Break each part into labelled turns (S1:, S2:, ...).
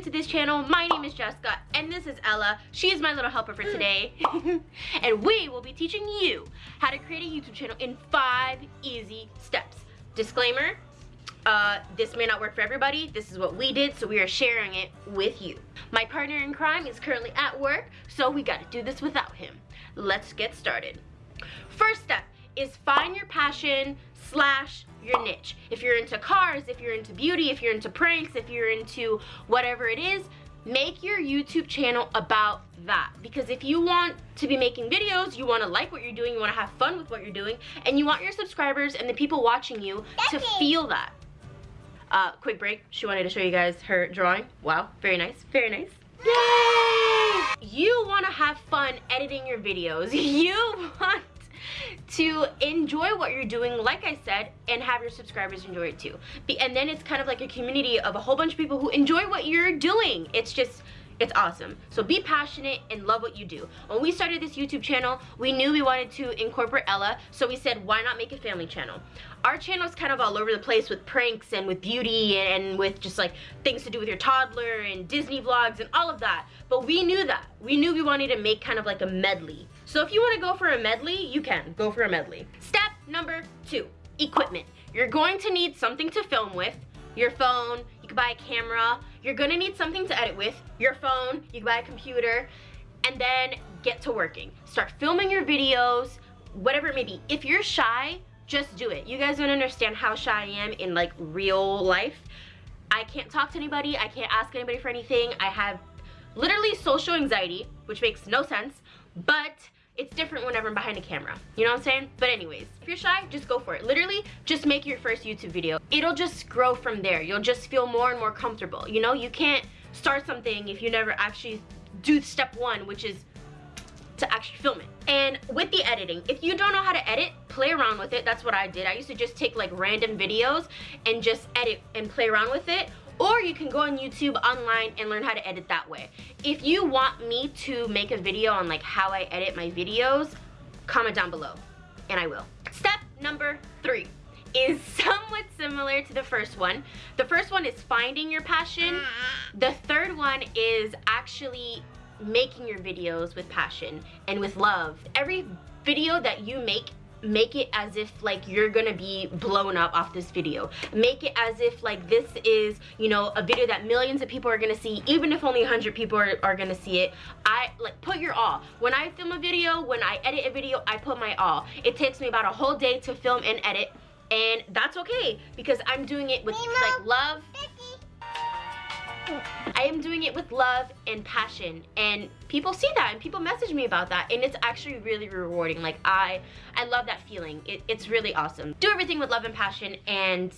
S1: new to this channel, my name is Jessica and this is Ella. She is my little helper for today. and we will be teaching you how to create a YouTube channel in five easy steps. Disclaimer, uh, this may not work for everybody. This is what we did, so we are sharing it with you. My partner in crime is currently at work, so we gotta do this without him. Let's get started. First step is find your passion slash your niche. If you're into cars, if you're into beauty, if you're into pranks, if you're into whatever it is, make your YouTube channel about that. Because if you want to be making videos, you want to like what you're doing, you want to have fun with what you're doing, and you want your subscribers and the people watching you to feel that. Uh, quick break, she wanted to show you guys her drawing. Wow, very nice, very nice. Yay! You want to have fun editing your videos. You want to enjoy what you're doing, like I said, and have your subscribers enjoy it too. And then it's kind of like a community of a whole bunch of people who enjoy what you're doing. It's just, it's awesome. So be passionate and love what you do. When we started this YouTube channel, we knew we wanted to incorporate Ella, so we said, why not make a family channel? Our channel is kind of all over the place with pranks and with beauty and with just like things to do with your toddler and Disney vlogs and all of that. But we knew that. We knew we wanted to make kind of like a medley. So if you want to go for a medley, you can. Go for a medley. Step number two, equipment. You're going to need something to film with, your phone, you can buy a camera, you're gonna need something to edit with, your phone, you can buy a computer, and then get to working. Start filming your videos, whatever it may be. If you're shy, just do it. You guys don't understand how shy I am in like real life. I can't talk to anybody, I can't ask anybody for anything. I have literally social anxiety, which makes no sense, but it's different whenever I'm behind a camera. You know what I'm saying? But anyways, if you're shy, just go for it. Literally, just make your first YouTube video. It'll just grow from there. You'll just feel more and more comfortable. You know, you can't start something if you never actually do step one, which is to actually film it. And with the editing, if you don't know how to edit, play around with it. That's what I did. I used to just take like random videos and just edit and play around with it or you can go on YouTube online and learn how to edit that way. If you want me to make a video on like how I edit my videos, comment down below and I will. Step number three is somewhat similar to the first one. The first one is finding your passion. The third one is actually making your videos with passion and with love. Every video that you make make it as if like you're gonna be blown up off this video. Make it as if like this is you know a video that millions of people are gonna see even if only 100 people are, are gonna see it. I like put your all. When i film a video when i edit a video i put my all. It takes me about a whole day to film and edit and that's okay because i'm doing it with like love I am doing it with love and passion and people see that and people message me about that and it's actually really rewarding. Like I, I love that feeling. It, it's really awesome. Do everything with love and passion and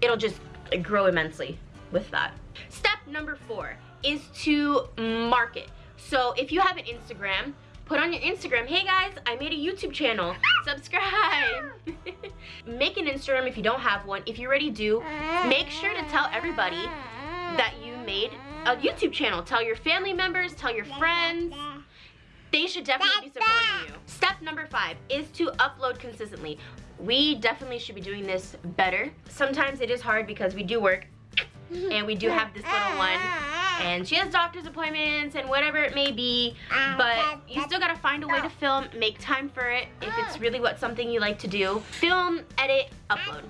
S1: it'll just grow immensely with that. Step number four is to market. So if you have an Instagram, put on your Instagram, hey guys, I made a YouTube channel, subscribe. make an Instagram if you don't have one. If you already do, make sure to tell everybody that you made a YouTube channel. Tell your family members, tell your friends. They should definitely be supporting you. Step number five is to upload consistently. We definitely should be doing this better. Sometimes it is hard because we do work and we do have this little one and she has doctor's appointments and whatever it may be but you still gotta find a way to film make time for it if it's really what something you like to do film edit upload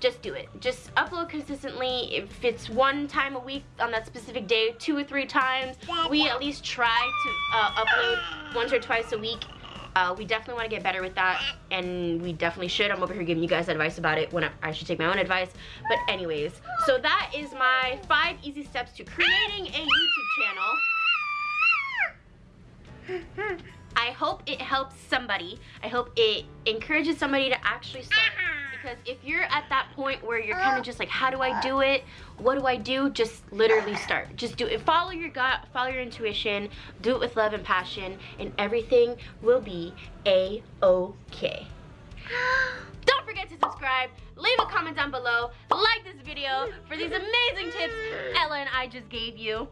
S1: just do it. Just upload consistently. If it's one time a week on that specific day, two or three times, we at least try to uh, upload once or twice a week. Uh, we definitely want to get better with that, and we definitely should. I'm over here giving you guys advice about it when I, I should take my own advice. But anyways, so that is my five easy steps to creating a YouTube channel. I hope it helps somebody. I hope it encourages somebody to actually start because if you're at that point where you're kind of just like how do I do it? What do I do? Just literally start. Just do it. Follow your gut follow your intuition do it with love and passion and everything will be a-okay don't forget to subscribe leave a comment down below like this video for these amazing tips Ella and I just gave you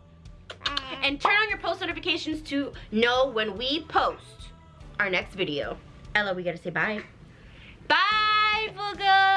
S1: and turn on your post notifications to know when we post our next video. Ella we gotta say bye. Bye Bye, Booga!